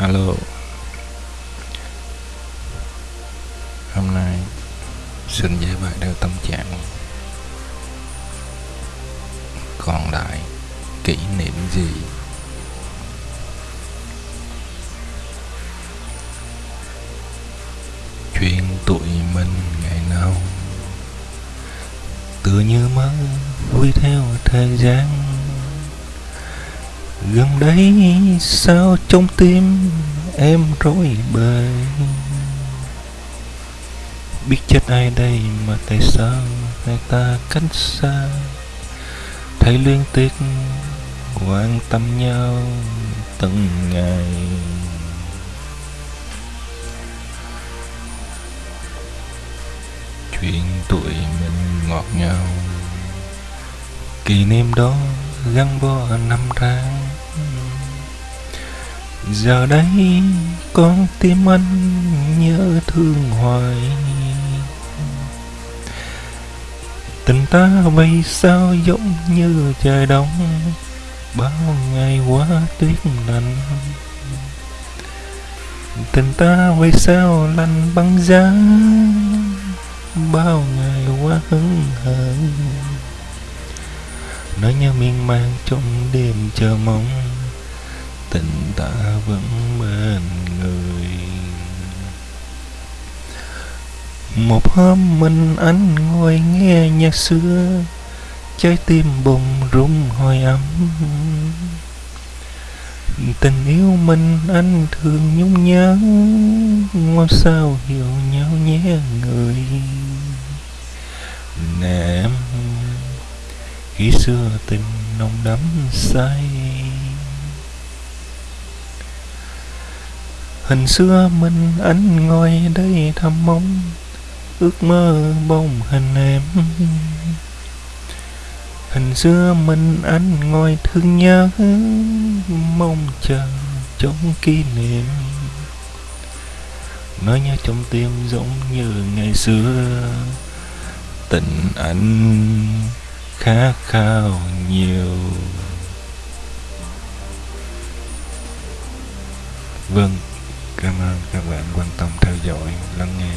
alo. Hôm nay xin giải bài theo tâm trạng. Còn lại kỷ niệm gì? Chuyện tụi mình ngày nào? Tựa như mơ, vui theo thời gian gần đây sao trong tim em rối bời? Biết chết ai đây mà tại sao hai ta cách xa? Thấy liên tiếc quan tâm nhau từng ngày. Chuyện tụi mình ngọt ngào. Kỷ niệm đó gắn bó năm tháng giờ đây con tim anh nhớ thương hoài tình ta vì sao giống như trời đông, bao ngày qua tuyết lạnh tình ta vì sao lạnh băng giá, bao ngày qua hứng hở nỗi nhớ miên man trong đêm chờ mong tình ta vẫn bên người. Một hôm mình anh ngồi nghe nhạc xưa, trái tim bùng rung hồi ấm. Tình yêu mình anh thường nhung nhớ mong sao hiểu nhau nhé người. Nè em, khi xưa tình nồng đắm say hình xưa mình anh ngồi đây thăm mong, ước mơ bông hình em. Hình xưa mình anh ngồi thương nhớ, mong chờ trong kỷ niệm. Nói nhớ trong tim giống như ngày xưa, tình anh khát khao nhiều. Vâng cảm ơn các bạn quan tâm theo dõi, lắng nghe.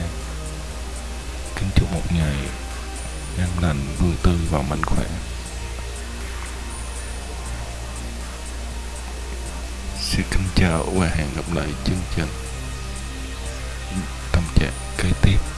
Kính chúc một ngày an lành, vui tươi và mạnh khỏe. Xin kính chào và hẹn gặp lại chương trình. Tâm trạng kế tiếp.